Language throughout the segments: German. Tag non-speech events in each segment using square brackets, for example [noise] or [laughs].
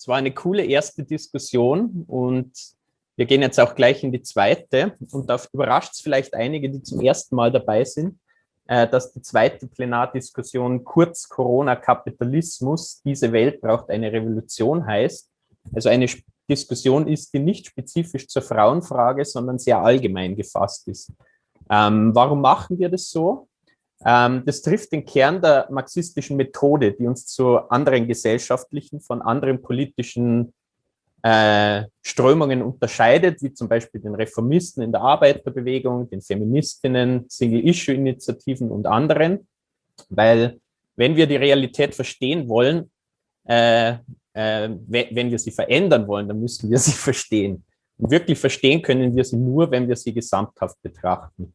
es war eine coole erste Diskussion und wir gehen jetzt auch gleich in die zweite und da überrascht es vielleicht einige, die zum ersten Mal dabei sind, äh, dass die zweite Plenardiskussion kurz Corona-Kapitalismus, diese Welt braucht eine Revolution heißt. Also eine Diskussion ist, die nicht spezifisch zur Frauenfrage, sondern sehr allgemein gefasst ist. Ähm, warum machen wir das so? Ähm, das trifft den Kern der marxistischen Methode, die uns zu anderen gesellschaftlichen, von anderen politischen äh, Strömungen unterscheidet, wie zum Beispiel den Reformisten in der Arbeiterbewegung, den Feministinnen, Single-Issue-Initiativen und anderen. Weil wenn wir die Realität verstehen wollen, äh, äh, wenn wir sie verändern wollen, dann müssen wir sie [laughs] verstehen. Und wirklich verstehen können wir sie nur, wenn wir sie gesamthaft betrachten.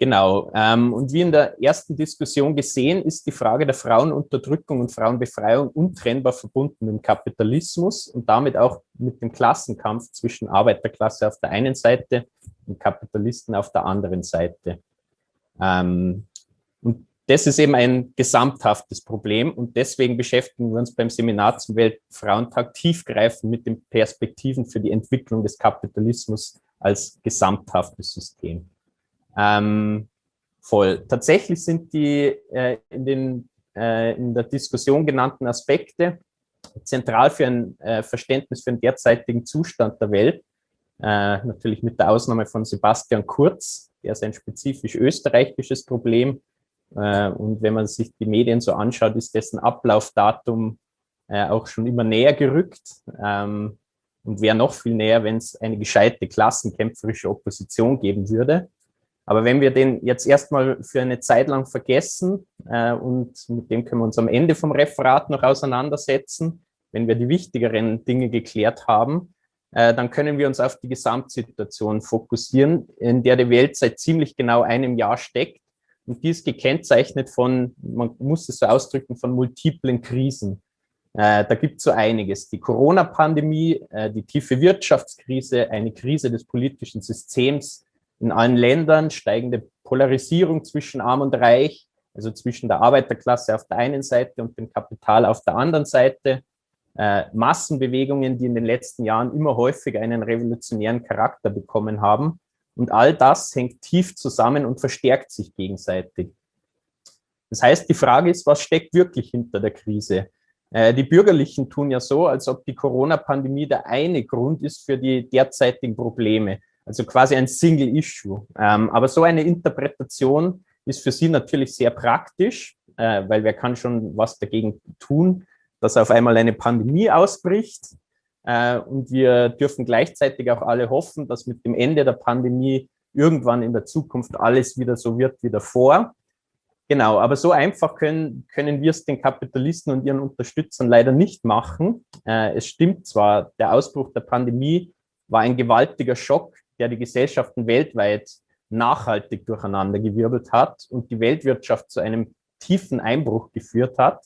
Genau. Ähm, und wie in der ersten Diskussion gesehen, ist die Frage der Frauenunterdrückung und Frauenbefreiung untrennbar verbunden mit dem Kapitalismus und damit auch mit dem Klassenkampf zwischen Arbeiterklasse auf der einen Seite und Kapitalisten auf der anderen Seite. Ähm, und das ist eben ein gesamthaftes Problem und deswegen beschäftigen wir uns beim Seminar zum Weltfrauentag tiefgreifend mit den Perspektiven für die Entwicklung des Kapitalismus als gesamthaftes System. Ähm, voll. Tatsächlich sind die äh, in, den, äh, in der Diskussion genannten Aspekte zentral für ein äh, Verständnis für den derzeitigen Zustand der Welt. Äh, natürlich mit der Ausnahme von Sebastian Kurz, der ist ein spezifisch österreichisches Problem. Äh, und wenn man sich die Medien so anschaut, ist dessen Ablaufdatum äh, auch schon immer näher gerückt. Ähm, und wäre noch viel näher, wenn es eine gescheite klassenkämpferische Opposition geben würde. Aber wenn wir den jetzt erstmal für eine Zeit lang vergessen äh, und mit dem können wir uns am Ende vom Referat noch auseinandersetzen, wenn wir die wichtigeren Dinge geklärt haben, äh, dann können wir uns auf die Gesamtsituation fokussieren, in der die Welt seit ziemlich genau einem Jahr steckt. Und die ist gekennzeichnet von, man muss es so ausdrücken, von multiplen Krisen. Äh, da gibt es so einiges. Die Corona-Pandemie, äh, die tiefe Wirtschaftskrise, eine Krise des politischen Systems, in allen Ländern, steigende Polarisierung zwischen Arm und Reich, also zwischen der Arbeiterklasse auf der einen Seite und dem Kapital auf der anderen Seite, äh, Massenbewegungen, die in den letzten Jahren immer häufiger einen revolutionären Charakter bekommen haben. Und all das hängt tief zusammen und verstärkt sich gegenseitig. Das heißt, die Frage ist, was steckt wirklich hinter der Krise? Äh, die Bürgerlichen tun ja so, als ob die Corona-Pandemie der eine Grund ist für die derzeitigen Probleme. Also quasi ein Single Issue. Ähm, aber so eine Interpretation ist für Sie natürlich sehr praktisch, äh, weil wer kann schon was dagegen tun, dass auf einmal eine Pandemie ausbricht. Äh, und wir dürfen gleichzeitig auch alle hoffen, dass mit dem Ende der Pandemie irgendwann in der Zukunft alles wieder so wird wie davor. Genau, aber so einfach können, können wir es den Kapitalisten und ihren Unterstützern leider nicht machen. Äh, es stimmt zwar, der Ausbruch der Pandemie war ein gewaltiger Schock der die Gesellschaften weltweit nachhaltig durcheinandergewirbelt hat und die Weltwirtschaft zu einem tiefen Einbruch geführt hat.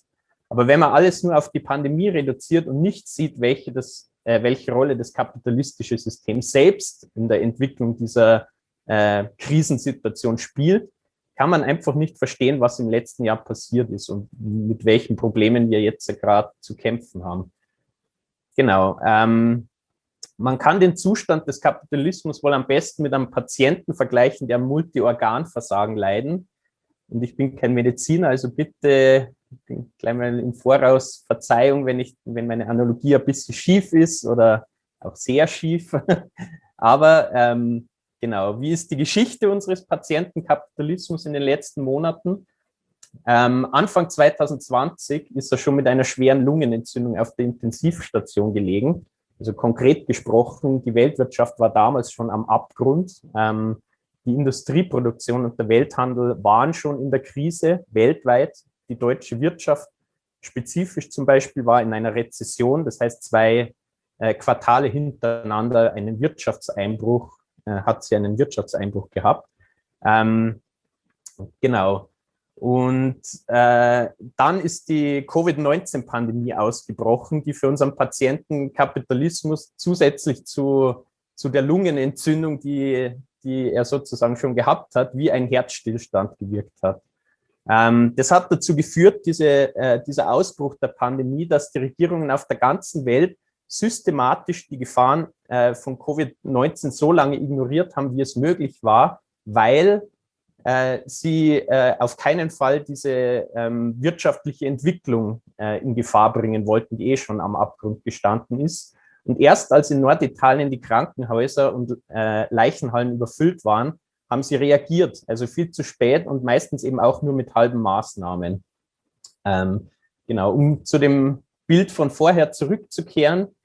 Aber wenn man alles nur auf die Pandemie reduziert und nicht sieht, welche, das, äh, welche Rolle das kapitalistische System selbst in der Entwicklung dieser äh, Krisensituation spielt, kann man einfach nicht verstehen, was im letzten Jahr passiert ist und mit welchen Problemen wir jetzt gerade zu kämpfen haben. Genau. Ähm, man kann den Zustand des Kapitalismus wohl am besten mit einem Patienten vergleichen, der Multiorganversagen leiden. Und ich bin kein Mediziner, also bitte gleich mal im Voraus Verzeihung, wenn, ich, wenn meine Analogie ein bisschen schief ist oder auch sehr schief. [laughs] Aber ähm, genau, wie ist die Geschichte unseres Patientenkapitalismus in den letzten Monaten? Ähm, Anfang 2020 ist er schon mit einer schweren Lungenentzündung auf der Intensivstation gelegen. Also konkret gesprochen, die Weltwirtschaft war damals schon am Abgrund. Ähm, die Industrieproduktion und der Welthandel waren schon in der Krise weltweit. Die deutsche Wirtschaft spezifisch zum Beispiel war in einer Rezession, das heißt zwei äh, Quartale hintereinander einen Wirtschaftseinbruch, äh, hat sie einen Wirtschaftseinbruch gehabt. Ähm, genau. Und äh, dann ist die Covid-19-Pandemie ausgebrochen, die für unseren Patienten Kapitalismus zusätzlich zu, zu der Lungenentzündung, die, die er sozusagen schon gehabt hat, wie ein Herzstillstand gewirkt hat. Ähm, das hat dazu geführt, diese, äh, dieser Ausbruch der Pandemie, dass die Regierungen auf der ganzen Welt systematisch die Gefahren äh, von Covid-19 so lange ignoriert haben, wie es möglich war, weil sie äh, auf keinen Fall diese ähm, wirtschaftliche Entwicklung äh, in Gefahr bringen wollten, die eh schon am Abgrund gestanden ist. Und erst als in Norditalien die Krankenhäuser und äh, Leichenhallen überfüllt waren, haben sie reagiert, also viel zu spät und meistens eben auch nur mit halben Maßnahmen. Ähm, genau, um zu dem Bild von vorher zurückzukehren, äh,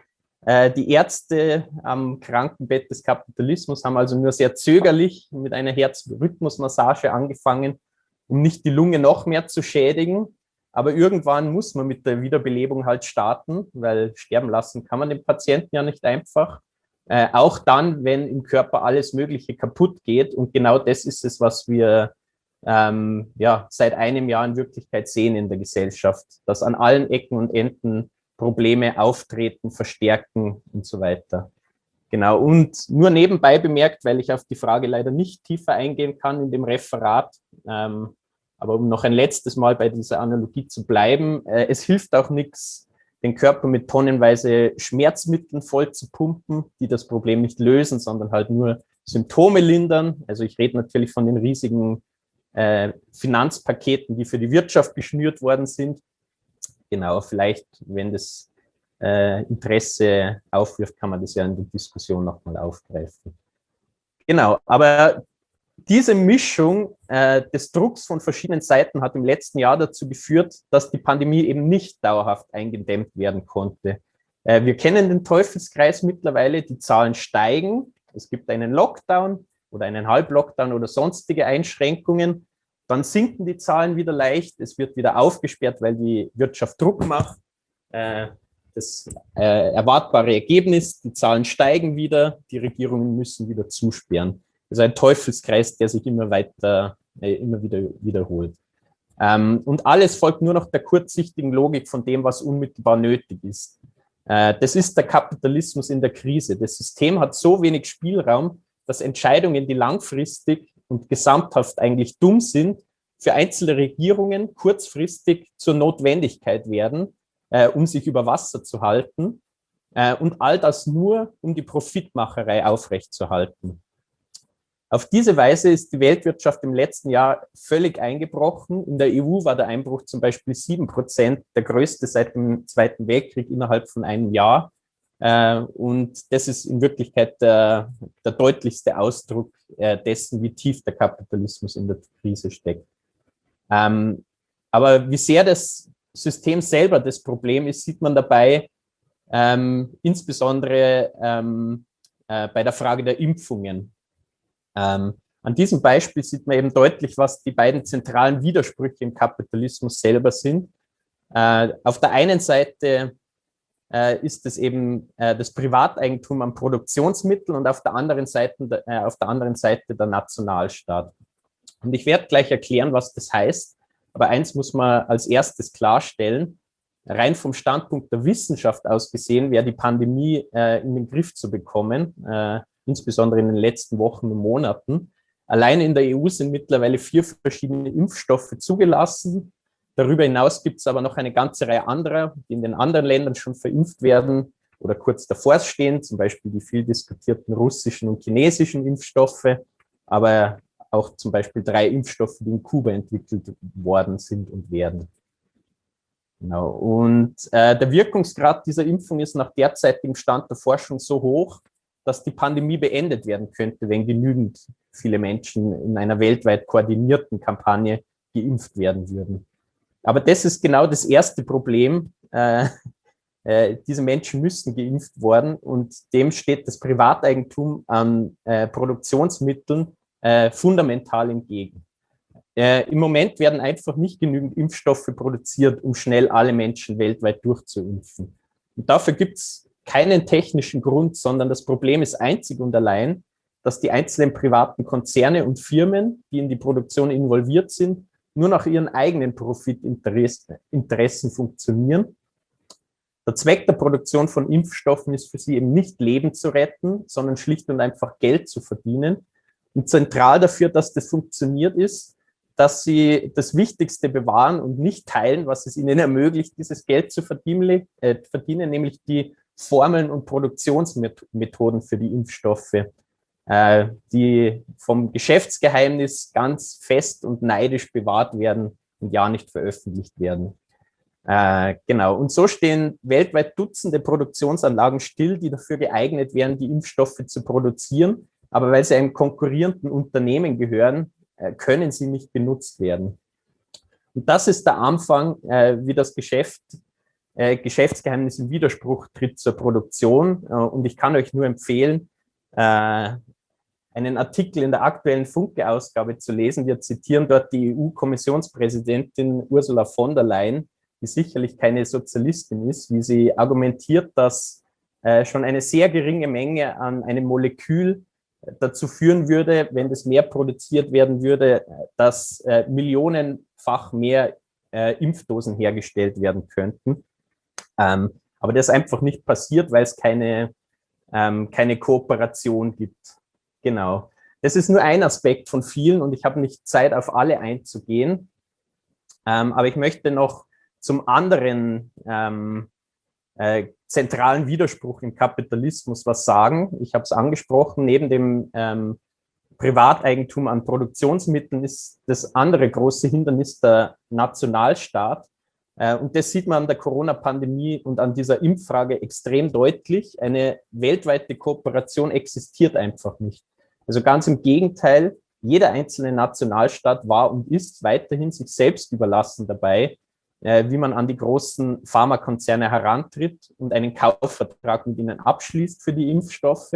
die Ärzte am Krankenbett des Kapitalismus haben also nur sehr zögerlich mit einer Herzrhythmusmassage angefangen, um nicht die Lunge noch mehr zu schädigen. Aber irgendwann muss man mit der Wiederbelebung halt starten, weil sterben lassen kann man den Patienten ja nicht einfach. Äh, auch dann, wenn im Körper alles Mögliche kaputt geht. Und genau das ist es, was wir ähm, ja, seit einem Jahr in Wirklichkeit sehen in der Gesellschaft, dass an allen Ecken und Enden Probleme auftreten, verstärken und so weiter. Genau, und nur nebenbei bemerkt, weil ich auf die Frage leider nicht tiefer eingehen kann in dem Referat, ähm, aber um noch ein letztes Mal bei dieser Analogie zu bleiben, äh, es hilft auch nichts, den Körper mit tonnenweise Schmerzmitteln voll zu pumpen, die das Problem nicht lösen, sondern halt nur Symptome lindern. Also ich rede natürlich von den riesigen äh, Finanzpaketen, die für die Wirtschaft geschnürt worden sind. Genau, vielleicht, wenn das äh, Interesse aufwirft, kann man das ja in der Diskussion nochmal aufgreifen. Genau, aber diese Mischung äh, des Drucks von verschiedenen Seiten hat im letzten Jahr dazu geführt, dass die Pandemie eben nicht dauerhaft eingedämmt werden konnte. Äh, wir kennen den Teufelskreis mittlerweile, die Zahlen steigen, es gibt einen Lockdown oder einen Halblockdown oder sonstige Einschränkungen, dann sinken die Zahlen wieder leicht, es wird wieder aufgesperrt, weil die Wirtschaft Druck macht. Äh, das äh, erwartbare Ergebnis, die Zahlen steigen wieder, die Regierungen müssen wieder zusperren. Das ist ein Teufelskreis, der sich immer weiter, äh, immer wieder wiederholt. Ähm, und alles folgt nur noch der kurzsichtigen Logik von dem, was unmittelbar nötig ist. Das ist der Kapitalismus in der Krise. Das System hat so wenig Spielraum, dass Entscheidungen, die langfristig und gesamthaft eigentlich dumm sind, für einzelne Regierungen kurzfristig zur Notwendigkeit werden, äh, um sich über Wasser zu halten. Äh, und all das nur, um die Profitmacherei aufrechtzuerhalten. Auf diese Weise ist die Weltwirtschaft im letzten Jahr völlig eingebrochen. In der EU war der Einbruch zum Beispiel sieben Prozent, der größte seit dem Zweiten Weltkrieg innerhalb von einem Jahr. Äh, und das ist in Wirklichkeit der, der deutlichste Ausdruck äh, dessen, wie tief der Kapitalismus in der Krise steckt. Ähm, aber wie sehr das System selber das Problem ist, sieht man dabei ähm, insbesondere ähm, äh, bei der Frage der Impfungen. An diesem Beispiel sieht man eben deutlich, was die beiden zentralen Widersprüche im Kapitalismus selber sind. Auf der einen Seite äh, ist es eben äh, das Privateigentum an Produktionsmitteln und auf der anderen Seite, äh, auf der, anderen Seite der Nationalstaat. Und ich werde gleich erklären, was das heißt. Aber eins muss man als erstes klarstellen. Rein vom Standpunkt der Wissenschaft aus gesehen, wäre die Pandemie äh, in den Griff zu bekommen, äh, insbesondere in den letzten Wochen und Monaten. Allein in der EU sind mittlerweile vier verschiedene Impfstoffe zugelassen. Darüber hinaus gibt es aber noch eine ganze Reihe anderer, die in den anderen Ländern schon verimpft werden oder kurz davor stehen, zum Beispiel die viel diskutierten russischen und chinesischen Impfstoffe, aber auch zum Beispiel drei Impfstoffe, die in Kuba entwickelt worden sind und werden. Genau. Und äh, der Wirkungsgrad dieser Impfung ist nach derzeitigem Stand der Forschung so hoch, dass die Pandemie beendet werden könnte, wenn genügend viele Menschen in einer weltweit koordinierten Kampagne geimpft werden würden. Aber das ist genau das erste Problem. Äh, äh, diese Menschen müssen geimpft worden und dem steht das Privateigentum an äh, Produktionsmitteln fundamental entgegen. Im Moment werden einfach nicht genügend Impfstoffe produziert, um schnell alle Menschen weltweit durchzuimpfen. Und dafür gibt es keinen technischen Grund, sondern das Problem ist einzig und allein, dass die einzelnen privaten Konzerne und Firmen, die in die Produktion involviert sind, nur nach ihren eigenen Profitinteressen funktionieren. Der Zweck der Produktion von Impfstoffen ist für sie eben nicht Leben zu retten, sondern schlicht und einfach Geld zu verdienen. Und zentral dafür, dass das funktioniert ist, dass sie das Wichtigste bewahren und nicht teilen, was es ihnen [laughs] ermöglicht, dieses Geld zu verdienen, äh, verdienen nämlich die Formeln und Produktionsmethoden für die Impfstoffe, äh, die vom Geschäftsgeheimnis ganz fest und neidisch bewahrt werden und ja nicht veröffentlicht werden. Äh, genau, und so stehen weltweit Dutzende Produktionsanlagen still, die dafür geeignet wären, die Impfstoffe zu produzieren. Aber weil sie einem konkurrierenden Unternehmen gehören, äh, können sie nicht benutzt werden. Und das ist der Anfang, äh, wie das Geschäft, Geschäftsgeheimnis im Widerspruch tritt zur Produktion. Und ich kann euch nur empfehlen, einen Artikel in der aktuellen Funke-Ausgabe zu lesen. Wir zitieren dort die EU-Kommissionspräsidentin Ursula von der Leyen, die sicherlich keine Sozialistin ist, wie sie argumentiert, dass äh, schon eine sehr geringe Menge an einem Molekül dazu führen würde, wenn das mehr produziert werden würde, dass äh, millionenfach mehr äh, Impfdosen hergestellt werden könnten. Ähm, aber das einfach nicht passiert, weil es keine, ähm, keine Kooperation gibt. Genau. Das ist nur ein Aspekt von vielen und ich habe nicht Zeit, auf alle einzugehen. Ähm, aber ich möchte noch zum anderen ähm, äh, zentralen Widerspruch im Kapitalismus was sagen. Ich habe es angesprochen, neben dem ähm, Privateigentum an Produktionsmitteln ist das andere große Hindernis der Nationalstaat. Äh, und das sieht man an der Corona-Pandemie und an dieser Impffrage extrem deutlich. Eine weltweite Kooperation existiert einfach nicht. Also ganz im Gegenteil, jeder einzelne Nationalstaat war und ist weiterhin sich selbst überlassen dabei, äh, wie man an die großen Pharmakonzerne herantritt und einen Kaufvertrag mit ihnen abschließt für die Impfstoffe.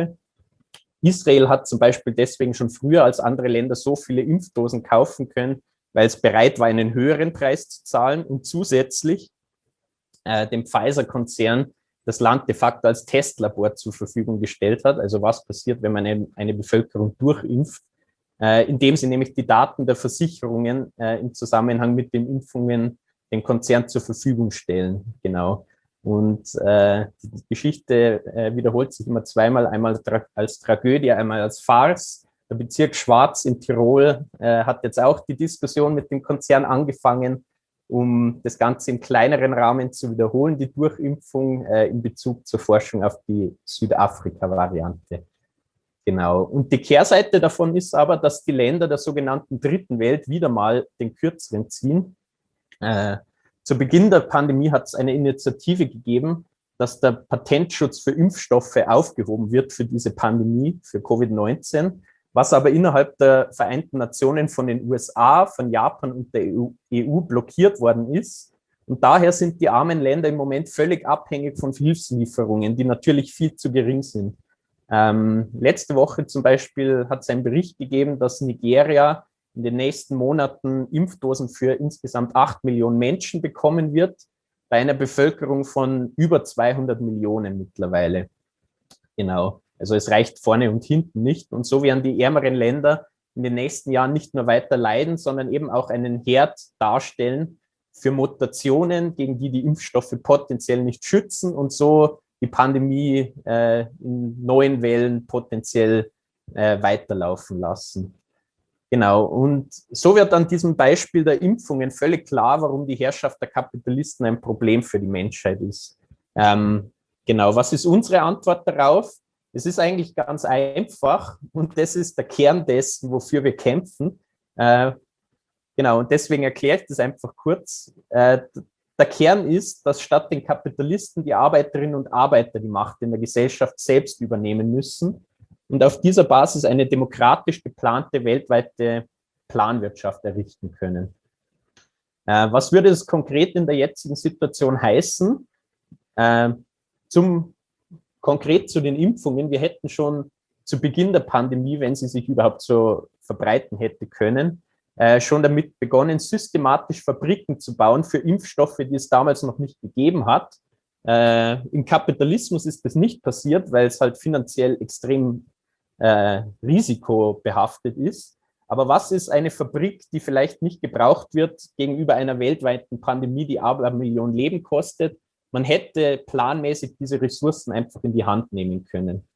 Israel hat zum Beispiel deswegen schon früher als andere Länder so viele Impfdosen kaufen können, weil es bereit war, einen höheren Preis zu zahlen und zusätzlich äh, dem Pfizer-Konzern das Land de facto als Testlabor zur Verfügung gestellt hat. Also was passiert, wenn man eine, eine Bevölkerung durchimpft, äh, indem sie nämlich die Daten der Versicherungen äh, im Zusammenhang mit den Impfungen den Konzern zur Verfügung stellen. Genau. Und äh, die Geschichte äh, wiederholt sich immer zweimal, einmal tra als Tragödie, einmal als Farce. Der Bezirk Schwarz in Tirol äh, hat jetzt auch die Diskussion mit dem Konzern angefangen, um das Ganze im kleineren Rahmen zu wiederholen, die Durchimpfung äh, in Bezug zur Forschung auf die Südafrika-Variante. Genau. Und die Kehrseite davon ist aber, dass die Länder der sogenannten Dritten Welt wieder mal den Kürzeren ziehen äh, zu Beginn der Pandemie hat es eine Initiative gegeben, dass der Patentschutz für Impfstoffe aufgehoben wird für diese Pandemie, für Covid-19, was aber innerhalb der Vereinten Nationen von den USA, von Japan und der EU, EU blockiert worden ist. Und daher sind die armen Länder im Moment völlig abhängig von Hilfslieferungen, die natürlich viel zu gering sind. Ähm, letzte Woche zum Beispiel hat es einen Bericht gegeben, dass Nigeria in den nächsten Monaten Impfdosen für insgesamt acht Millionen Menschen bekommen wird, bei einer Bevölkerung von über 200 Millionen mittlerweile. Genau, also es reicht vorne und hinten nicht. Und so werden die ärmeren Länder in den nächsten Jahren nicht nur weiter leiden, sondern eben auch einen Herd darstellen für Mutationen, gegen die die Impfstoffe potenziell nicht schützen und so die Pandemie äh, in neuen Wellen potenziell äh, weiterlaufen lassen. Genau, und so wird an diesem Beispiel der Impfungen völlig klar, warum die Herrschaft der Kapitalisten ein Problem für die Menschheit ist. Ähm, genau, was ist unsere Antwort darauf? Es ist eigentlich ganz einfach und das ist der Kern dessen, wofür wir kämpfen. Äh, genau, und deswegen erkläre ich das einfach kurz. Äh, der Kern ist, dass statt den Kapitalisten die Arbeiterinnen und Arbeiter die Macht in der Gesellschaft selbst übernehmen müssen und auf dieser Basis eine demokratisch geplante weltweite Planwirtschaft errichten können. Äh, was würde es konkret in der jetzigen Situation heißen? Zum, konkret zu den Impfungen, wir hätten schon zu Beginn der Pandemie, wenn sie sich überhaupt so verbreiten hätte können, äh, schon damit begonnen, systematisch Fabriken zu bauen für Impfstoffe, die es damals noch nicht gegeben hat. Äh, Im Kapitalismus ist das nicht passiert, weil es halt finanziell extrem äh, risikobehaftet ist. Aber was ist eine Fabrik, die vielleicht nicht gebraucht wird gegenüber einer weltweiten Pandemie, die aber eine Million Leben kostet? Man hätte planmäßig diese Ressourcen einfach in die Hand nehmen können.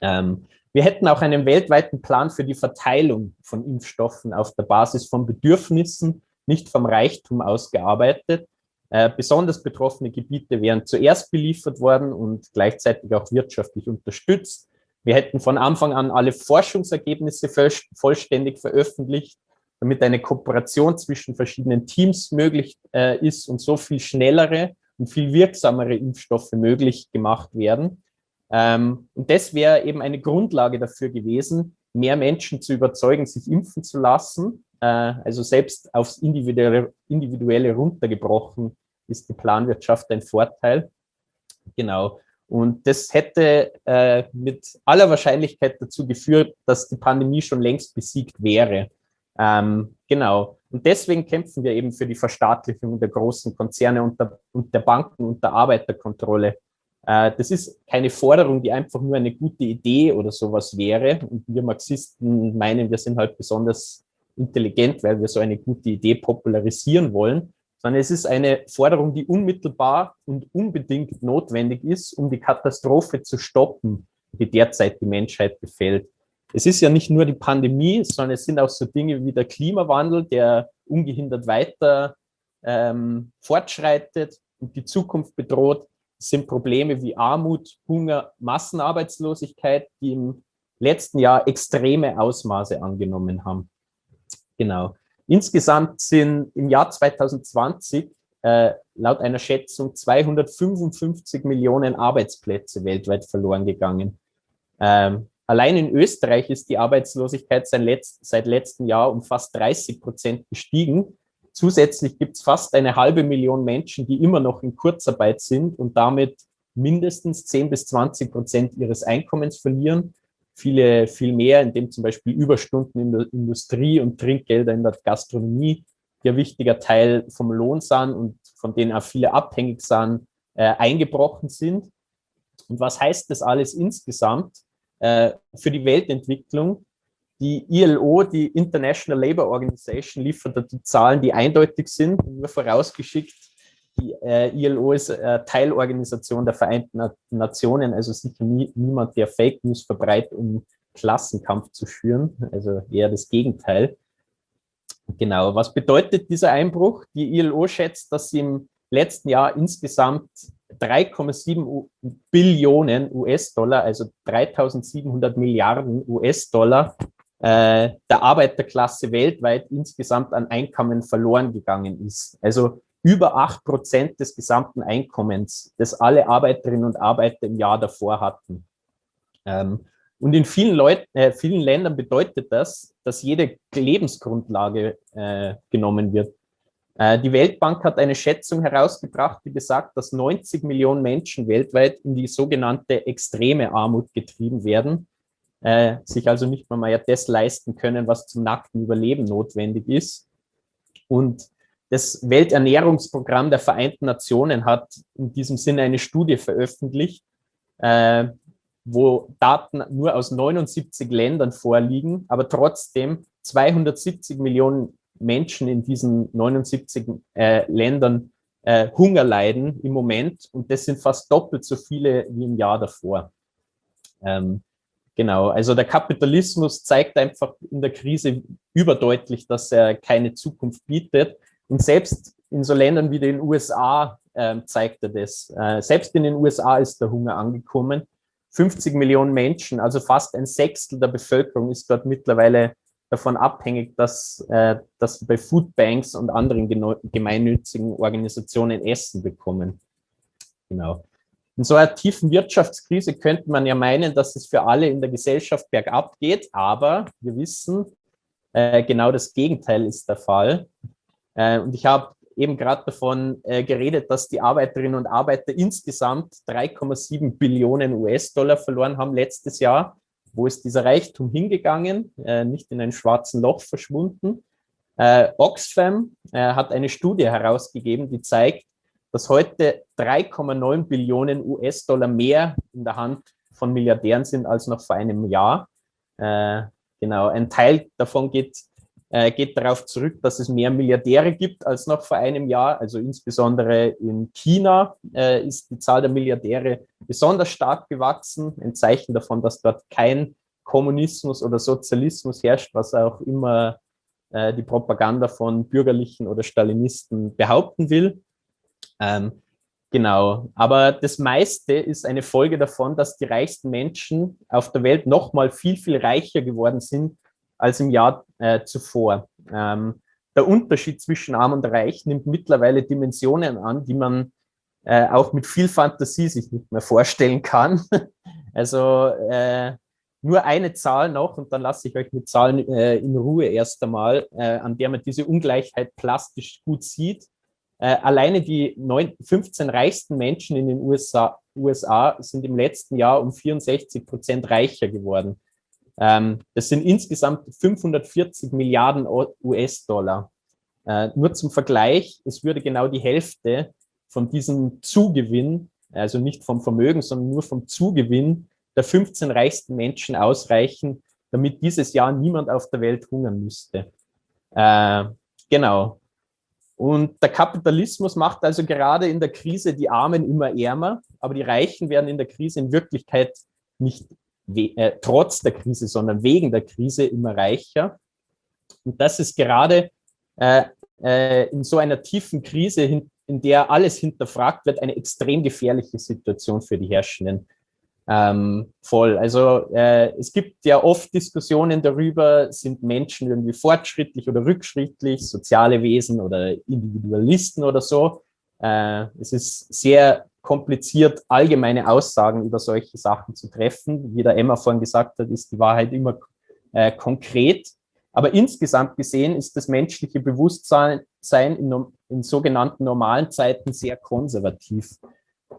Ähm, Wir hätten auch einen weltweiten Plan für die Verteilung von Impfstoffen auf der Basis von Bedürfnissen, nicht vom Reichtum ausgearbeitet. Äh, besonders betroffene Gebiete wären zuerst beliefert worden und gleichzeitig auch wirtschaftlich unterstützt. Wir hätten von Anfang an alle Forschungsergebnisse vollständig veröffentlicht, damit eine Kooperation zwischen verschiedenen Teams möglich äh, ist und so viel schnellere und viel wirksamere Impfstoffe möglich gemacht werden. Ähm, und das wäre eben eine Grundlage dafür gewesen, mehr Menschen zu überzeugen, sich impfen zu lassen. Äh, also selbst aufs Individuelle, Individuelle runtergebrochen ist die Planwirtschaft ein Vorteil. Genau. Und das hätte äh, mit aller Wahrscheinlichkeit dazu geführt, dass die Pandemie schon längst besiegt wäre. Ähm, genau. Und deswegen kämpfen wir eben für die Verstaatlichung der großen Konzerne und der, und der Banken und der Arbeiterkontrolle. Äh, das ist keine Forderung, die einfach nur eine gute Idee oder sowas wäre. Und wir Marxisten meinen, wir sind halt besonders intelligent, weil wir so eine gute Idee popularisieren wollen, sondern es ist eine Forderung, die unmittelbar und unbedingt notwendig ist, um die Katastrophe zu stoppen, die derzeit die Menschheit befällt. Es ist ja nicht nur die Pandemie, sondern es sind auch so Dinge wie der Klimawandel, der ungehindert weiter ähm, fortschreitet und die Zukunft bedroht. Es sind Probleme wie Armut, Hunger, Massenarbeitslosigkeit, die im letzten Jahr extreme Ausmaße angenommen haben. Genau. Insgesamt sind im Jahr 2020 äh, laut einer Schätzung 255 Millionen Arbeitsplätze weltweit verloren gegangen. Ähm, allein in Österreich ist die Arbeitslosigkeit seit, letzt, seit letztem Jahr um fast 30 Prozent gestiegen Zusätzlich gibt es fast eine halbe Million Menschen, die immer noch in Kurzarbeit sind und damit mindestens 10 bis 20 Prozent ihres Einkommens verlieren. Viele viel mehr, indem zum Beispiel Überstunden in der Industrie und Trinkgelder in der Gastronomie, ein wichtiger Teil vom Lohn sind und von denen auch viele abhängig sind, äh, eingebrochen sind. Und was heißt das alles insgesamt äh, für die Weltentwicklung? Die ILO, die International Labour Organization, liefert die Zahlen, die eindeutig sind. Nur vorausgeschickt, die äh, ILO ist äh, Teilorganisation der Vereinten Nationen, also sicher nie, niemand, der Fake News verbreitet, um Klassenkampf zu führen, also eher das Gegenteil. Genau, was bedeutet dieser Einbruch? Die ILO schätzt, dass sie im letzten Jahr insgesamt 3,7 Billionen US-Dollar, also 3700 Milliarden US-Dollar äh, der Arbeiterklasse weltweit insgesamt an Einkommen verloren gegangen ist. Also über acht Prozent des gesamten Einkommens, das alle Arbeiterinnen und Arbeiter im Jahr davor hatten. Ähm, und in vielen, Leut äh, vielen Ländern bedeutet das, dass jede Lebensgrundlage äh, genommen wird. Äh, die Weltbank hat eine Schätzung herausgebracht, die besagt, dass 90 Millionen Menschen weltweit in die sogenannte extreme Armut getrieben werden äh, sich also nicht mal mehr das leisten können, was zum nackten Überleben notwendig ist. Und das Welternährungsprogramm der Vereinten Nationen hat in diesem Sinne eine Studie veröffentlicht, äh, wo Daten nur aus 79 Ländern vorliegen, aber trotzdem 270 Millionen Menschen in diesen 79 äh, Ländern äh, Hunger leiden im Moment und das sind fast doppelt so viele wie im Jahr davor. Ähm, Genau, also der Kapitalismus zeigt einfach in der Krise überdeutlich, dass er keine Zukunft bietet. Und selbst in so Ländern wie den USA äh, zeigt er das. Äh, selbst in den USA ist der Hunger angekommen. 50 Millionen Menschen, also fast ein Sechstel der Bevölkerung ist dort mittlerweile davon abhängig, dass, äh, dass sie bei Foodbanks und anderen gemeinnützigen Organisationen Essen bekommen. Genau. In so einer tiefen Wirtschaftskrise könnte man ja meinen, dass es für alle in der Gesellschaft bergab geht, aber wir wissen, äh, genau das Gegenteil ist der Fall. Äh, und ich habe eben gerade davon äh, geredet, dass die Arbeiterinnen und Arbeiter insgesamt 3,7 Billionen US-Dollar verloren haben letztes Jahr. Wo ist dieser Reichtum hingegangen? Äh, nicht in ein schwarzen Loch verschwunden. Äh, Oxfam äh, hat eine Studie herausgegeben, die zeigt, dass heute 3,9 Billionen US-Dollar mehr in der Hand von Milliardären sind als noch vor einem Jahr. Äh, genau, ein Teil davon geht, geht darauf zurück, dass es mehr Milliardäre gibt als noch vor einem Jahr. Also insbesondere in China äh, ist die Zahl der Milliardäre besonders stark gewachsen. Ein Zeichen davon, dass dort kein Kommunismus oder Sozialismus herrscht, was auch immer äh, die Propaganda von Bürgerlichen oder Stalinisten behaupten will. Ähm, genau, aber das meiste ist eine Folge davon, dass die reichsten Menschen auf der Welt noch mal viel, viel reicher geworden sind als im Jahr äh, zuvor. Ähm, der Unterschied zwischen Arm und Reich nimmt mittlerweile Dimensionen an, die man äh, auch mit viel Fantasie sich nicht mehr vorstellen kann. [laughs] also äh, nur eine Zahl noch und dann lasse ich euch mit Zahlen äh, in Ruhe erst einmal, äh, an der man diese Ungleichheit plastisch gut sieht. Äh, alleine die 9, 15 reichsten Menschen in den USA, USA sind im letzten Jahr um 64 Prozent reicher geworden. Ähm, das sind insgesamt 540 Milliarden US-Dollar. Äh, nur zum Vergleich, es würde genau die Hälfte von diesem Zugewinn, also nicht vom Vermögen, sondern nur vom Zugewinn der 15 reichsten Menschen ausreichen, damit dieses Jahr niemand auf der Welt hungern müsste. Äh, genau. Und der Kapitalismus macht also gerade in der Krise die Armen immer ärmer, aber die Reichen werden in der Krise in Wirklichkeit nicht äh, trotz der Krise, sondern wegen der Krise immer reicher. Und das ist gerade äh, äh, in so einer tiefen Krise, in, in der alles hinterfragt wird, eine extrem gefährliche Situation für die Herrschenden ähm, voll. Also äh, es gibt ja oft Diskussionen darüber, sind Menschen irgendwie fortschrittlich oder rückschrittlich, soziale Wesen oder Individualisten oder so. Äh, es ist sehr kompliziert, allgemeine Aussagen über solche Sachen zu treffen. Wie der Emma vorhin gesagt hat, ist die Wahrheit immer äh, konkret. Aber insgesamt gesehen ist das menschliche Bewusstsein in, in sogenannten normalen Zeiten sehr konservativ.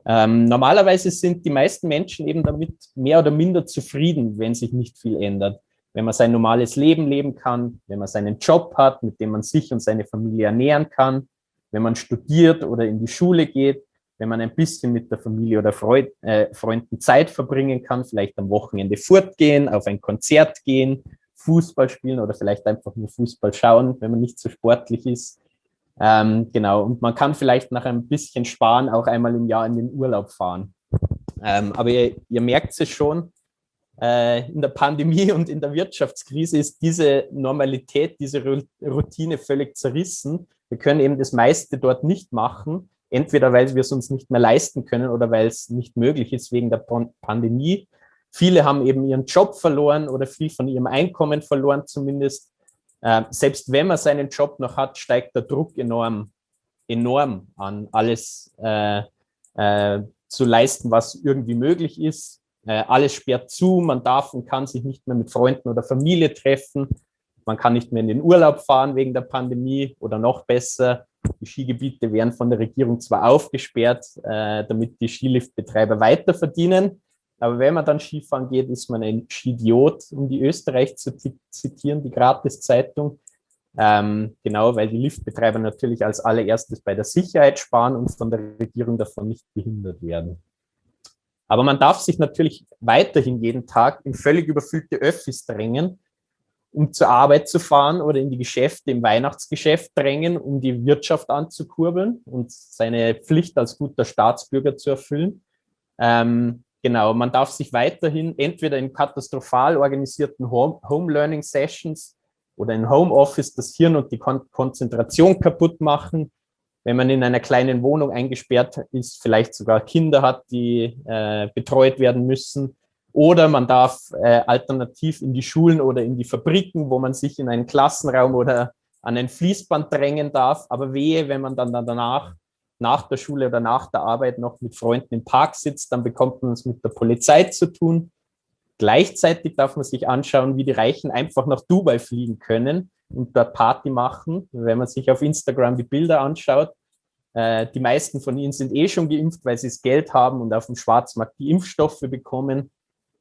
Ähm, normalerweise sind die meisten Menschen eben damit mehr oder minder zufrieden, wenn sich nicht viel ändert. Wenn man sein normales Leben leben kann, wenn man seinen Job hat, mit dem man sich und seine Familie ernähren kann, wenn man studiert oder in die Schule geht, wenn man ein bisschen mit der Familie oder Freud, äh, Freunden Zeit verbringen kann, vielleicht am Wochenende fortgehen, auf ein Konzert gehen, Fußball spielen oder vielleicht einfach nur Fußball schauen, wenn man nicht so sportlich ist. Ähm, genau, und man kann vielleicht nach ein bisschen Sparen auch einmal im Jahr in den Urlaub fahren. Ähm, aber ihr, ihr merkt es schon, äh, in der Pandemie [laughs] und in der Wirtschaftskrise ist diese Normalität, diese Routine völlig zerrissen. Wir können eben das meiste dort nicht machen, entweder weil wir es uns nicht mehr leisten können oder weil es nicht möglich ist wegen der Pandemie. Viele haben eben ihren Job verloren oder viel von ihrem Einkommen verloren zumindest. Äh, selbst wenn man seinen Job noch hat, steigt der Druck enorm, enorm an, alles äh, äh, zu leisten, was irgendwie möglich ist. Äh, alles sperrt zu, man darf und kann sich nicht mehr mit Freunden oder Familie treffen. Man kann nicht mehr in den Urlaub fahren wegen der Pandemie oder noch besser. Die Skigebiete werden von der Regierung zwar aufgesperrt, äh, damit die Skiliftbetreiber weiter verdienen, aber wenn man dann Skifahren geht, ist man ein Skidiot, um die Österreich zu zitieren, die Gratis-Zeitung. Ähm, genau, weil die Liftbetreiber natürlich als allererstes bei der Sicherheit sparen und von der Regierung davon nicht behindert werden. Aber man darf sich natürlich weiterhin jeden Tag in völlig überfüllte Öffis drängen, um zur Arbeit zu fahren oder in die Geschäfte, im Weihnachtsgeschäft drängen, um die Wirtschaft anzukurbeln und seine Pflicht als guter Staatsbürger zu erfüllen. Ähm, Genau, man darf sich weiterhin entweder in katastrophal organisierten Home-Learning-Sessions oder in Homeoffice das Hirn und die Kon Konzentration kaputt machen. Wenn man in einer kleinen Wohnung eingesperrt ist, vielleicht sogar Kinder hat, die äh, betreut werden müssen. Oder man darf äh, alternativ in die Schulen oder in die Fabriken, wo man sich in einen Klassenraum oder an ein Fließband drängen darf. Aber wehe, wenn man dann danach nach der Schule oder nach der Arbeit noch mit Freunden im Park sitzt, dann bekommt man es mit der Polizei zu tun. Gleichzeitig darf man sich anschauen, wie die Reichen einfach nach Dubai fliegen können und dort Party machen. Wenn man sich auf Instagram die Bilder anschaut, äh, die meisten von ihnen sind eh schon geimpft, weil sie das Geld haben und auf dem Schwarzmarkt die Impfstoffe bekommen.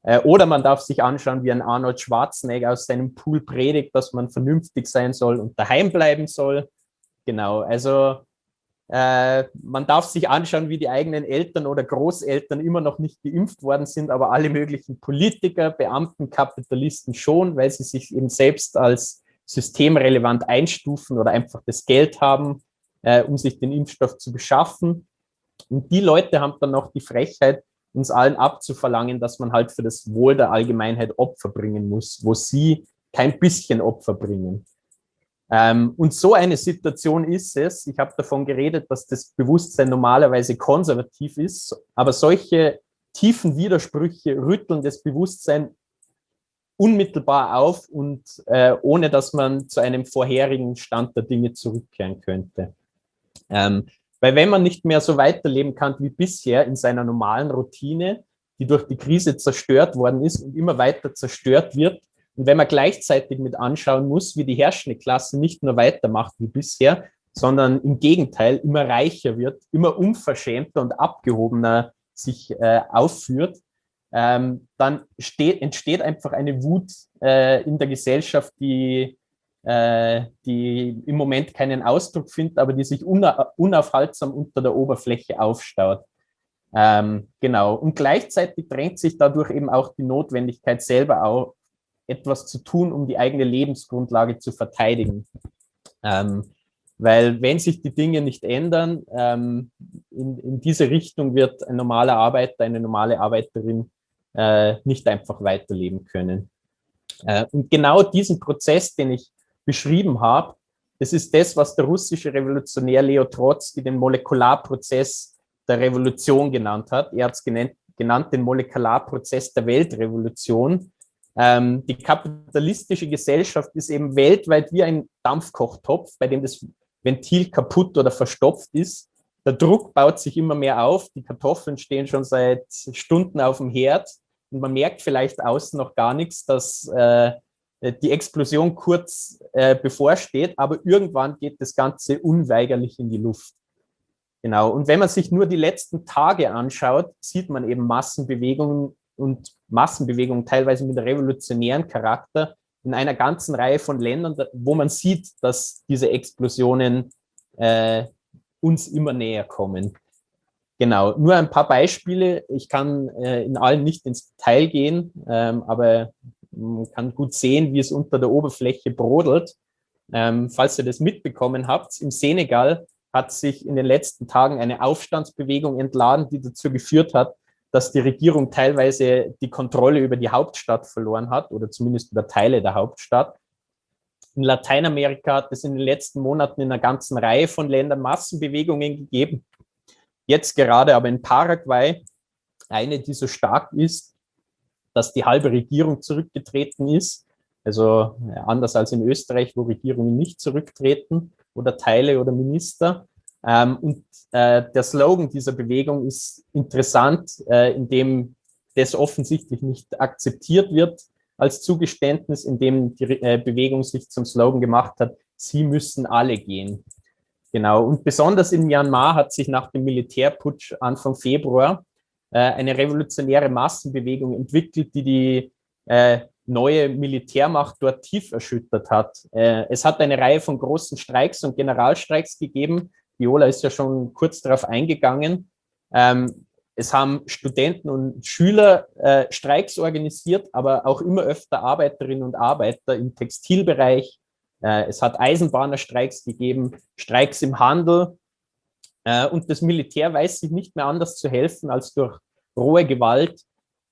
Äh, oder man darf sich anschauen, wie ein Arnold Schwarzenegger aus seinem Pool predigt, dass man vernünftig sein soll und daheim bleiben soll. Genau, also äh, man darf sich anschauen, wie die eigenen Eltern oder Großeltern immer noch nicht geimpft worden sind, aber alle möglichen Politiker, Beamten, Kapitalisten schon, weil sie sich eben selbst als systemrelevant einstufen oder einfach das Geld haben, äh, um sich den Impfstoff zu beschaffen. Und die Leute haben dann noch die Frechheit, uns allen abzuverlangen, dass man halt für das Wohl der Allgemeinheit Opfer bringen muss, wo sie kein bisschen Opfer bringen. Ähm, und so eine Situation ist es, ich habe davon geredet, dass das Bewusstsein normalerweise konservativ ist, aber solche tiefen Widersprüche rütteln das Bewusstsein unmittelbar auf und äh, ohne dass man zu einem vorherigen Stand der Dinge zurückkehren könnte. Ähm, weil wenn man nicht mehr so weiterleben kann wie bisher in seiner normalen Routine, die durch die Krise zerstört worden ist und immer weiter zerstört wird, und wenn man gleichzeitig mit anschauen muss, wie die herrschende Klasse nicht nur weitermacht wie bisher, sondern im Gegenteil immer reicher wird, immer unverschämter und abgehobener sich äh, aufführt, ähm, dann steht, entsteht einfach eine Wut äh, in der Gesellschaft, die äh, die im Moment keinen Ausdruck findet, aber die sich unaufhaltsam unter der Oberfläche aufstaut. Ähm, genau. Und gleichzeitig drängt sich dadurch eben auch die Notwendigkeit selber auch etwas zu tun, um die eigene Lebensgrundlage zu verteidigen. Ähm, weil wenn sich die Dinge nicht ändern, ähm, in, in, diese Richtung wird ein normaler Arbeiter, eine normale Arbeiterin äh, nicht einfach weiterleben können. Äh, und genau diesen Prozess, den ich beschrieben habe, das ist das, was der russische Revolutionär Leo Trotsky den Molekularprozess der Revolution genannt hat. Er hat es genannt, genannt den Molekularprozess der Weltrevolution. Ähm, die kapitalistische Gesellschaft ist eben weltweit wie ein Dampfkochtopf, bei dem das Ventil kaputt oder verstopft ist. Der Druck baut sich immer mehr auf. Die Kartoffeln stehen schon seit Stunden auf dem Herd und man merkt vielleicht außen noch gar nichts, dass äh, die Explosion kurz äh, bevorsteht, aber irgendwann geht das Ganze unweigerlich in die Luft. Genau, und wenn man sich nur die letzten Tage anschaut, sieht man eben Massenbewegungen und Massenbewegungen teilweise mit revolutionären Charakter in einer ganzen Reihe von Ländern, wo man sieht, dass diese Explosionen äh, uns immer näher kommen. Genau, nur ein paar Beispiele. Ich kann äh, in allen nicht ins Detail gehen, ähm, aber man kann gut sehen, wie es unter der Oberfläche brodelt. Ähm, falls ihr das mitbekommen habt, im Senegal hat sich in den letzten Tagen eine Aufstandsbewegung entladen, die dazu geführt hat, dass die Regierung teilweise die Kontrolle über die Hauptstadt verloren hat oder zumindest über Teile der Hauptstadt. In Lateinamerika hat es in den letzten Monaten in einer ganzen Reihe von Ländern Massenbewegungen gegeben. Jetzt gerade aber in Paraguay, eine, die so stark ist, dass die halbe Regierung zurückgetreten ist. Also anders als in Österreich, wo Regierungen nicht zurücktreten oder Teile oder Minister. Ähm, und äh, der Slogan dieser Bewegung ist interessant, äh, indem das offensichtlich nicht akzeptiert wird als Zugeständnis, indem die äh, Bewegung sich zum Slogan gemacht hat, sie müssen alle gehen. Genau, und besonders in Myanmar hat sich nach dem Militärputsch Anfang Februar äh, eine revolutionäre Massenbewegung entwickelt, die die äh, neue Militärmacht dort tief erschüttert hat. Äh, es hat eine Reihe von großen Streiks und Generalstreiks gegeben. Viola ist ja schon kurz darauf eingegangen. Ähm, es haben Studenten und Schüler äh, Streiks organisiert, aber auch immer öfter Arbeiterinnen und Arbeiter im Textilbereich. Äh, es hat Eisenbahnerstreiks gegeben, Streiks im Handel, äh, und das Militär weiß sich nicht mehr anders zu helfen als durch rohe Gewalt.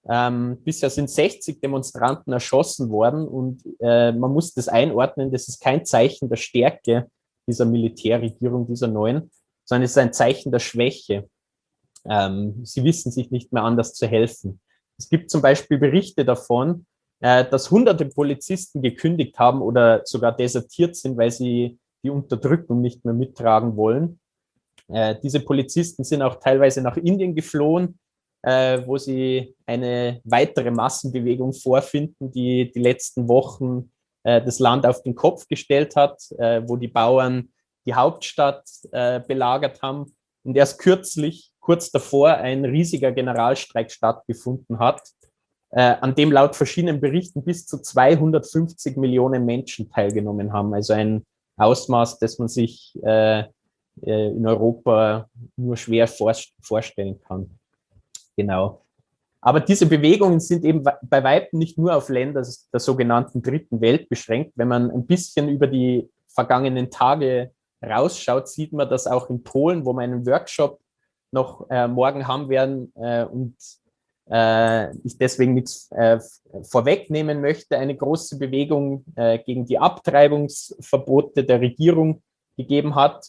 Ähm, bisher sind 60 Demonstranten erschossen worden und äh, man muss das einordnen, das ist kein Zeichen der Stärke dieser Militärregierung, dieser neuen, sondern es ist ein Zeichen der Schwäche. Ähm, sie wissen sich nicht mehr anders zu helfen. Es gibt zum Beispiel Berichte davon, äh, dass hunderte Polizisten gekündigt haben oder sogar desertiert sind, weil sie die Unterdrückung nicht mehr mittragen wollen. Äh, diese Polizisten sind auch teilweise nach Indien geflohen, äh, wo sie eine weitere Massenbewegung vorfinden, die die letzten Wochen äh, das Land auf den Kopf gestellt hat, äh, wo die Bauern die Hauptstadt äh, belagert haben und erst kürzlich, kurz davor, ein riesiger Generalstreik stattgefunden hat, äh, an dem laut verschiedenen Berichten bis zu 250 Millionen Menschen teilgenommen haben. Also ein Ausmaß, das man sich äh, in Europa nur schwer vorstellen kann. Genau. Aber diese Bewegungen sind eben bei Weitem nicht nur auf Länder der sogenannten dritten Welt beschränkt. Wenn man ein bisschen über die vergangenen Tage rausschaut, sieht man das auch in Polen, wo wir einen Workshop noch äh, morgen haben werden äh, und äh, ich deswegen nichts äh, vorwegnehmen möchte, eine große Bewegung äh, gegen die Abtreibungsverbote der Regierung gegeben hat.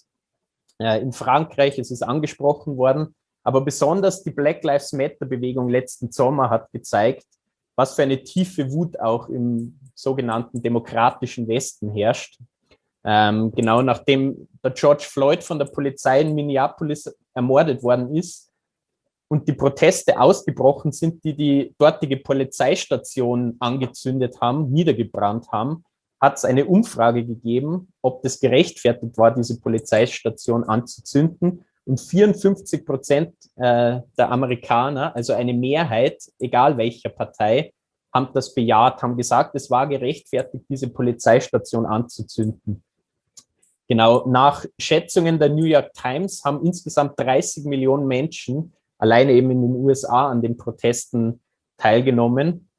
In Frankreich ist es angesprochen worden, aber besonders die Black Lives Matter Bewegung letzten Sommer hat gezeigt, was für eine tiefe Wut auch im sogenannten demokratischen Westen herrscht. Ähm, genau nachdem der George Floyd von der Polizei in Minneapolis ermordet worden ist und die Proteste ausgebrochen sind, die die dortige Polizeistation angezündet haben, niedergebrannt haben, hat es eine Umfrage gegeben, ob das gerechtfertigt war, diese Polizeistation anzuzünden. Und 54 Prozent äh, der Amerikaner, also eine Mehrheit, egal welcher Partei, haben das bejaht, haben gesagt, es war gerechtfertigt, diese Polizeistation anzuzünden. Genau, nach Schätzungen der New York Times haben insgesamt 30 Millionen Menschen alleine eben in den USA an den Protesten teilgenommen.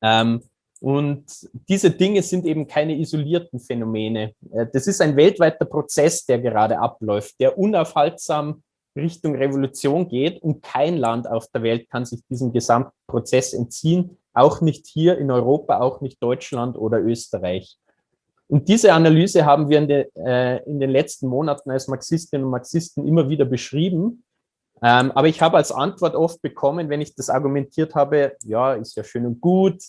Ähm, und diese Dinge sind eben keine isolierten Phänomene. Äh, das ist ein weltweiter Prozess, der gerade abläuft, der unaufhaltsam Richtung Revolution geht und kein Land auf der Welt kann sich diesem Gesamtprozess entziehen, auch nicht hier in Europa, auch nicht Deutschland oder Österreich. Und diese Analyse haben wir in, de, äh, in den letzten Monaten als Marxistinnen und Marxisten immer wieder beschrieben. Ähm, aber ich habe als Antwort oft bekommen, wenn ich das argumentiert habe, ja, ist ja schön und gut,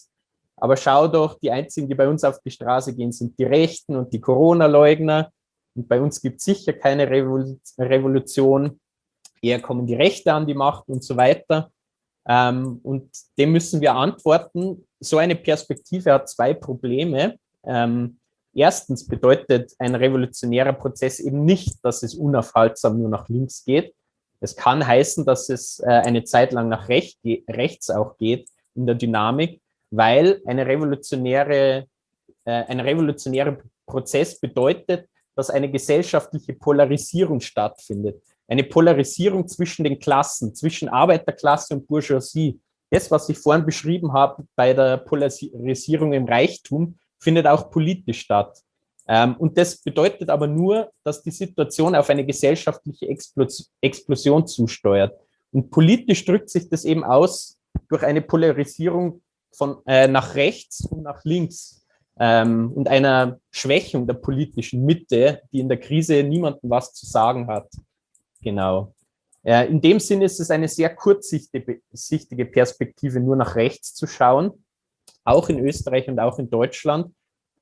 aber schau doch, die einzigen, die bei uns auf die Straße gehen, sind die Rechten und die Corona-Leugner. Und bei uns gibt es sicher keine Revolution. Eher kommen die Rechte an die Macht und so weiter. Ähm, und dem müssen wir antworten. So eine Perspektive hat zwei Probleme. Ähm, erstens bedeutet ein revolutionärer Prozess eben nicht, dass es unaufhaltsam nur nach links geht. Es kann heißen, dass es äh, eine Zeit lang nach recht, rechts auch geht in der Dynamik weil eine revolutionäre, äh, ein revolutionärer Prozess bedeutet, dass eine gesellschaftliche Polarisierung stattfindet. Eine Polarisierung zwischen den Klassen, zwischen Arbeiterklasse und Bourgeoisie. Das, was ich vorhin beschrieben habe bei der Polarisierung im Reichtum, findet auch politisch statt. Ähm, und das bedeutet aber nur, dass die Situation auf eine gesellschaftliche Explosion zusteuert. Und politisch drückt sich das eben aus durch eine Polarisierung von, äh, nach rechts und nach links ähm, und einer Schwächung der politischen Mitte, die in der Krise niemandem was zu sagen hat. Genau. Äh, in dem Sinne ist es eine sehr kurzsichtige Perspektive, nur nach rechts zu schauen, auch in Österreich und auch in Deutschland.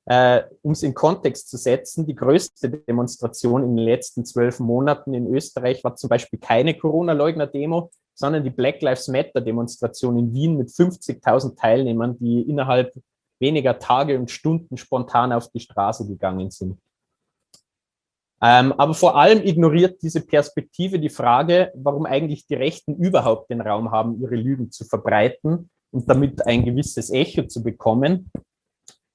Äh, um es in Kontext zu setzen, die größte Demonstration in den letzten zwölf Monaten in Österreich war zum Beispiel keine Corona-Leugner-Demo, sondern die Black Lives Matter-Demonstration in Wien mit 50.000 Teilnehmern, die innerhalb weniger Tage und Stunden spontan auf die Straße gegangen sind. Ähm, aber vor allem ignoriert diese Perspektive die Frage, warum eigentlich die Rechten überhaupt den Raum haben, ihre Lügen zu verbreiten und damit ein gewisses Echo zu bekommen.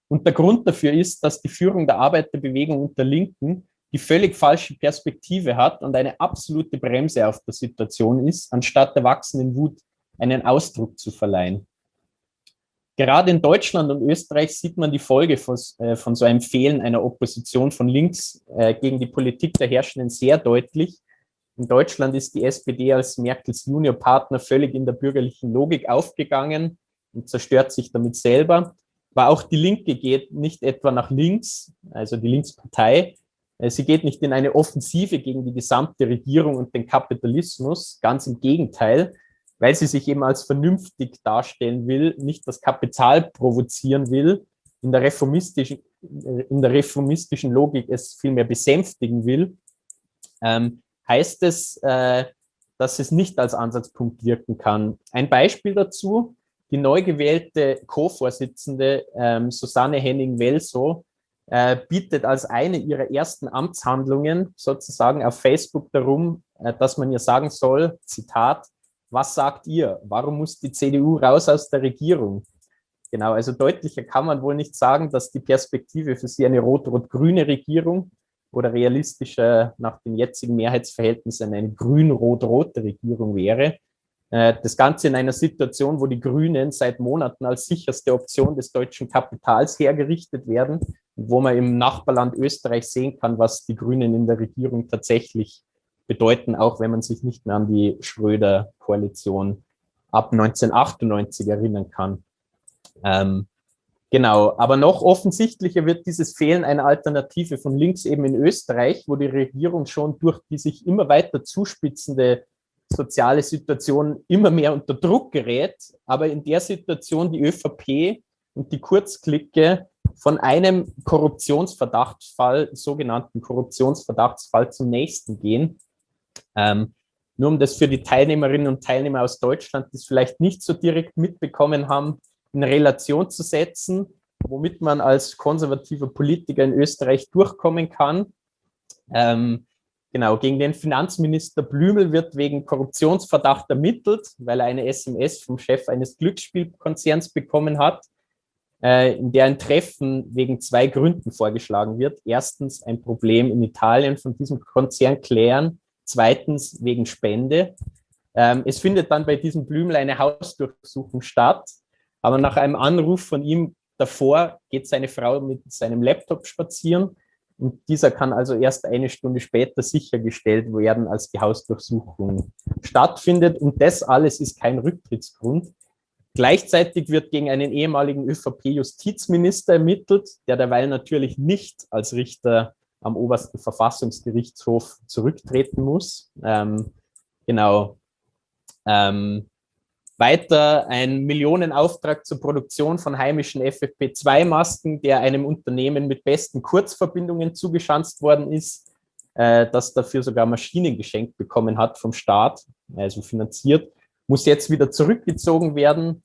Und der Grund dafür ist, dass die Führung der Arbeiterbewegung und der Linken die völlig falsche Perspektive hat und eine absolute Bremse auf der Situation ist, anstatt der wachsenden Wut einen Ausdruck zu verleihen. Gerade in Deutschland und Österreich sieht man die Folge von, äh, von so einem Fehlen einer Opposition von links äh, gegen die Politik der Herrschenden sehr deutlich. In Deutschland ist die SPD als Merkels Juniorpartner völlig in der bürgerlichen Logik aufgegangen und zerstört sich damit selber. Aber auch die Linke geht nicht etwa nach links, also die Linkspartei, sie geht nicht in eine Offensive gegen die gesamte Regierung und den Kapitalismus, ganz im Gegenteil, weil sie sich eben als vernünftig darstellen will, nicht das Kapital provozieren will, in der reformistischen, in der reformistischen Logik es vielmehr besänftigen will, ähm, heißt es, äh, dass es nicht als Ansatzpunkt wirken kann. Ein Beispiel dazu, die neu gewählte Co-Vorsitzende ähm, Susanne Henning-Welso äh, bietet als eine ihrer ersten Amtshandlungen sozusagen auf Facebook darum, äh, dass man ihr sagen soll, Zitat, was sagt ihr? Warum muss die CDU raus aus der Regierung? Genau, also deutlicher kann man wohl nicht sagen, dass die Perspektive für sie eine rot-rot-grüne Regierung oder realistischer nach den jetzigen Mehrheitsverhältnissen eine grün-rot-rote Regierung wäre. Äh, das Ganze in einer Situation, wo die Grünen seit Monaten als sicherste Option des deutschen Kapitals hergerichtet werden wo man im Nachbarland Österreich sehen kann, was die Grünen in der Regierung tatsächlich bedeuten, auch wenn man sich nicht mehr an die Schröder-Koalition ab 1998 erinnern kann. Ähm, genau, aber noch offensichtlicher wird dieses Fehlen einer Alternative von links eben in Österreich, wo die Regierung schon durch die sich immer weiter zuspitzende soziale Situation immer mehr unter Druck gerät, aber in der Situation die ÖVP und die Kurzklicke von einem Korruptionsverdachtsfall, sogenannten Korruptionsverdachtsfall zum nächsten gehen. Ähm, nur um das für die Teilnehmerinnen und Teilnehmer aus Deutschland, die es vielleicht nicht so direkt mitbekommen haben, in Relation zu setzen, womit man als konservativer Politiker in Österreich durchkommen kann. Ähm, genau, gegen den Finanzminister Blümel wird wegen Korruptionsverdacht ermittelt, weil er eine SMS vom Chef eines Glücksspielkonzerns bekommen hat äh, in der ein Treffen wegen zwei Gründen vorgeschlagen wird. Erstens ein Problem in Italien von diesem Konzern klären, zweitens wegen Spende. Ähm, es findet dann bei diesem Blümel eine Hausdurchsuchung statt, aber nach einem Anruf von ihm davor geht seine Frau mit seinem Laptop spazieren und dieser kann also erst eine Stunde später sichergestellt werden, als die Hausdurchsuchung stattfindet. Und das alles ist kein Rücktrittsgrund. Gleichzeitig wird gegen einen ehemaligen ÖVP-Justizminister ermittelt, der derweil natürlich nicht als Richter am obersten Verfassungsgerichtshof zurücktreten muss. Ähm, genau. Ähm, weiter ein Millionenauftrag zur Produktion von heimischen FFP2-Masken, der einem Unternehmen mit besten Kurzverbindungen zugeschanzt worden ist, äh, das dafür sogar Maschinen geschenkt bekommen hat vom Staat, also finanziert muss jetzt wieder zurückgezogen werden,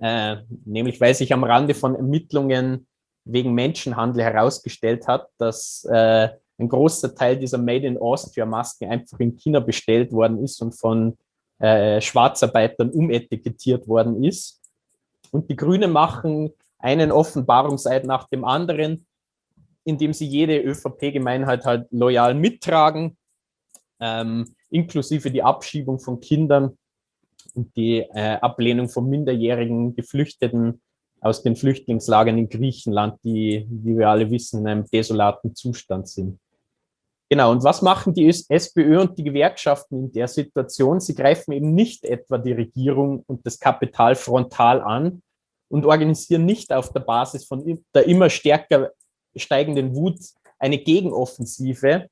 äh, nämlich weil sich am Rande von Ermittlungen wegen Menschenhandel herausgestellt hat, dass äh, ein großer Teil dieser Made in Austria Masken einfach in China bestellt worden ist und von äh, Schwarzarbeitern umetikettiert worden ist. Und die Grünen machen einen Offenbarungseid nach dem anderen, indem sie jede ÖVP-Gemeinheit halt loyal mittragen, ähm, inklusive die Abschiebung von Kindern und die äh, Ablehnung von minderjährigen Geflüchteten aus den Flüchtlingslagern in Griechenland, die, wie wir alle wissen, in einem desolaten Zustand sind. Genau, und was machen die SPÖ und die Gewerkschaften in der Situation? Sie greifen eben nicht etwa die Regierung und das Kapital frontal an und organisieren nicht auf der Basis von der immer stärker steigenden Wut eine Gegenoffensive,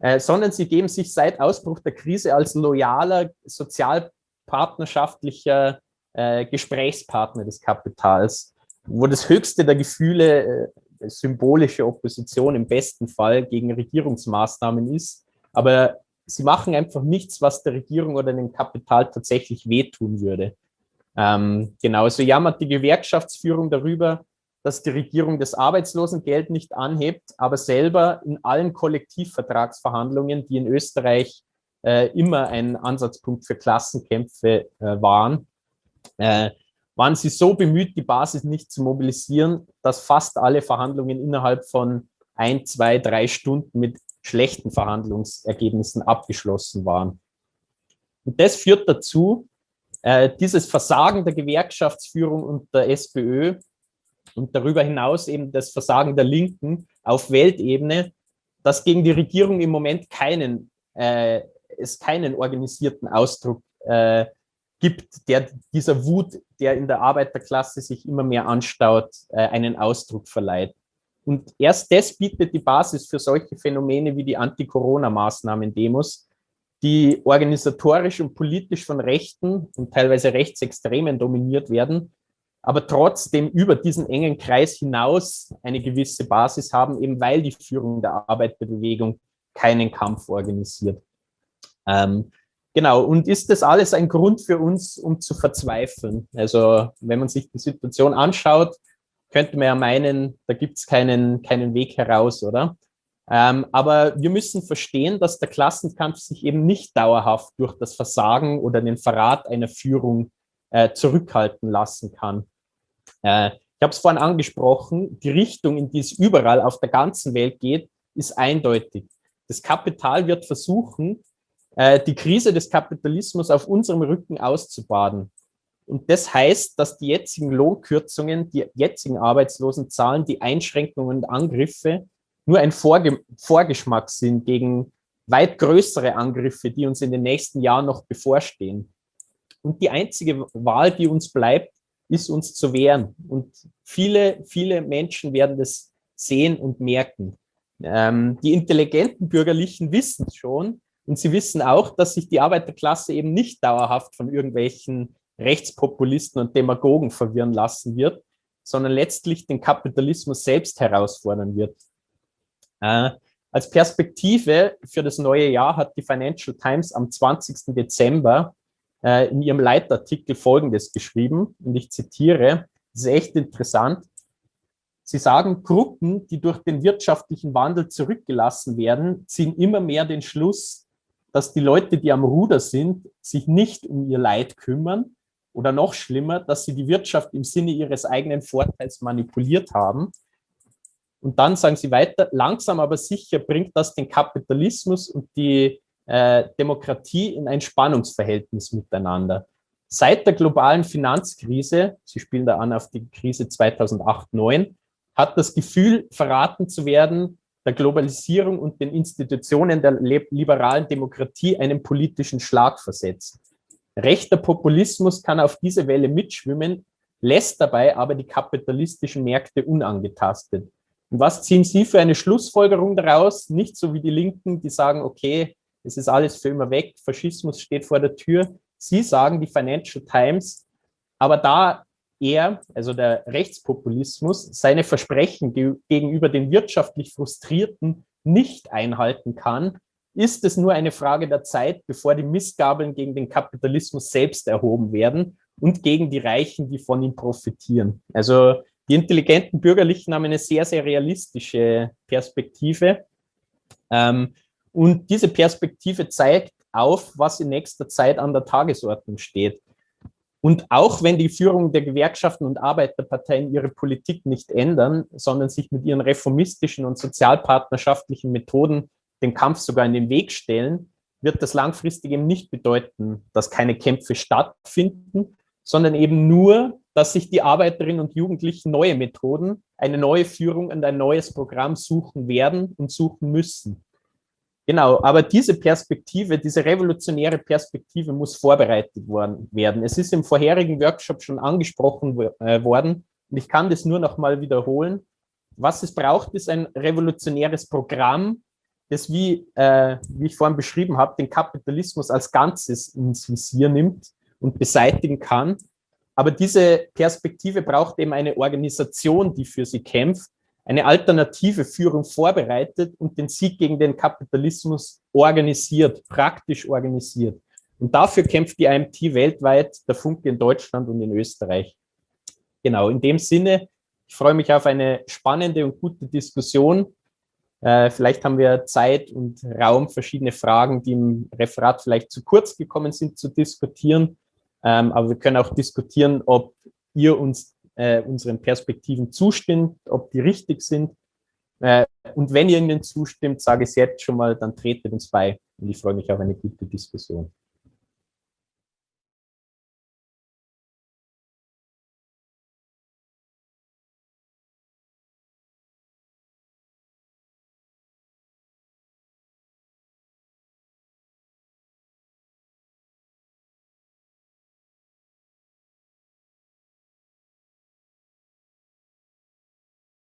äh, sondern sie geben sich seit Ausbruch der Krise als loyaler, sozial partnerschaftlicher äh, Gesprächspartner des Kapitals, wo das höchste der Gefühle äh, symbolische Opposition im besten Fall gegen Regierungsmaßnahmen ist. Aber sie machen einfach nichts, was der Regierung oder dem Kapital tatsächlich wehtun würde. Ähm, genauso jammert die Gewerkschaftsführung darüber, dass die Regierung das Arbeitslosengeld nicht anhebt, aber selber in allen Kollektivvertragsverhandlungen, die in Österreich äh, immer ein Ansatzpunkt für Klassenkämpfe äh, waren, äh, waren sie so bemüht, die Basis nicht zu mobilisieren, dass fast alle Verhandlungen innerhalb von ein, zwei, drei Stunden mit schlechten Verhandlungsergebnissen abgeschlossen waren. Und das führt dazu, äh, dieses Versagen der Gewerkschaftsführung und der SPÖ und darüber hinaus eben das Versagen der Linken auf Weltebene, dass gegen die Regierung im Moment keinen äh, es keinen organisierten Ausdruck äh, gibt, der dieser Wut, der in der Arbeiterklasse sich immer mehr anstaut, äh, einen Ausdruck verleiht. Und erst das bietet die Basis für solche Phänomene wie die Anti-Corona-Maßnahmen-Demos, die organisatorisch und politisch von Rechten und teilweise Rechtsextremen dominiert werden, aber trotzdem über diesen engen Kreis hinaus eine gewisse Basis haben, eben weil die Führung der Arbeiterbewegung keinen Kampf organisiert. Ähm, genau, und ist das alles ein Grund für uns, um zu verzweifeln? Also wenn man sich die Situation anschaut, könnte man ja meinen, da gibt es keinen, keinen Weg heraus, oder? Ähm, aber wir müssen verstehen, dass der Klassenkampf sich eben nicht dauerhaft durch das Versagen oder den Verrat einer Führung äh, zurückhalten lassen kann. Äh, ich habe es vorhin angesprochen, die Richtung, in die es überall auf der ganzen Welt geht, ist eindeutig. Das Kapital wird versuchen, äh, die Krise des Kapitalismus auf unserem Rücken auszubaden. Und das heißt, dass die jetzigen Lohnkürzungen, die jetzigen Arbeitslosenzahlen, die Einschränkungen und Angriffe nur ein Vorge Vorgeschmack sind gegen weit größere Angriffe, die uns in den nächsten Jahren noch bevorstehen. Und die einzige Wahl, die uns bleibt, ist uns zu wehren. Und viele, viele Menschen werden das sehen und merken. Ähm, die intelligenten Bürgerlichen wissen es schon und sie wissen auch, dass sich die Arbeiterklasse eben nicht dauerhaft von irgendwelchen Rechtspopulisten und Demagogen verwirren lassen wird, sondern letztlich den Kapitalismus selbst herausfordern wird. Äh, als Perspektive für das neue Jahr hat die Financial Times am 20. Dezember äh, in ihrem Leitartikel Folgendes geschrieben, und ich zitiere, das ist echt interessant. Sie sagen, Gruppen, die durch den wirtschaftlichen Wandel zurückgelassen werden, ziehen immer mehr den Schluss, dass die Leute, die am Ruder sind, sich nicht um ihr Leid kümmern oder noch schlimmer, dass sie die Wirtschaft im Sinne ihres eigenen Vorteils manipuliert haben. Und dann sagen sie weiter, langsam aber sicher bringt das den Kapitalismus und die äh, Demokratie in ein Spannungsverhältnis miteinander. Seit der globalen Finanzkrise, Sie spielen da an auf die Krise 2008-9, hat das Gefühl, verraten zu werden, der Globalisierung und den Institutionen der liberalen Demokratie einen politischen Schlag versetzt. Rechter Populismus kann auf diese Welle mitschwimmen, lässt dabei aber die kapitalistischen Märkte unangetastet. Und was ziehen Sie für eine Schlussfolgerung daraus? Nicht so wie die Linken, die sagen, okay, es ist alles für immer weg, Faschismus steht vor der Tür. Sie sagen, die Financial Times, aber da er, also der Rechtspopulismus, seine Versprechen ge gegenüber den wirtschaftlich Frustrierten nicht einhalten kann, ist es nur eine Frage der Zeit, bevor die Missgabeln gegen den Kapitalismus selbst erhoben werden und gegen die Reichen, die von ihm profitieren. Also die intelligenten Bürgerlichen haben eine sehr, sehr realistische Perspektive. Ähm, und diese Perspektive zeigt auf, was in nächster Zeit an der Tagesordnung steht. Und auch wenn die Führung der Gewerkschaften und Arbeiterparteien ihre Politik nicht ändern, sondern sich mit ihren reformistischen und sozialpartnerschaftlichen Methoden den Kampf sogar in den Weg stellen, wird das langfristig eben nicht bedeuten, dass keine Kämpfe stattfinden, sondern eben nur, dass sich die Arbeiterinnen und Jugendlichen neue Methoden, eine neue Führung und ein neues Programm suchen werden und suchen müssen. Genau, aber diese Perspektive, diese revolutionäre Perspektive muss vorbereitet worden, werden. Es ist im vorherigen Workshop schon angesprochen äh, worden und ich kann das nur noch mal wiederholen. Was es braucht, ist ein revolutionäres Programm, das, wie, äh, wie ich vorhin beschrieben habe, den Kapitalismus als Ganzes ins Visier nimmt und beseitigen kann. Aber diese Perspektive braucht eben eine Organisation, die für sie kämpft eine alternative Führung vorbereitet und den Sieg gegen den Kapitalismus organisiert, praktisch organisiert. Und dafür kämpft die IMT weltweit, der Funke in Deutschland und in Österreich. Genau, in dem Sinne, ich freue mich auf eine spannende und gute Diskussion. Äh, vielleicht haben wir Zeit und Raum, verschiedene Fragen, die im Referat vielleicht zu kurz gekommen sind, zu diskutieren. Ähm, aber wir können auch diskutieren, ob ihr uns äh, unseren Perspektiven zustimmt, ob die richtig sind. Äh, und wenn ihr ihnen zustimmt, sage ich es jetzt schon mal, dann tretet uns bei. Und ich freue mich auf eine gute Diskussion.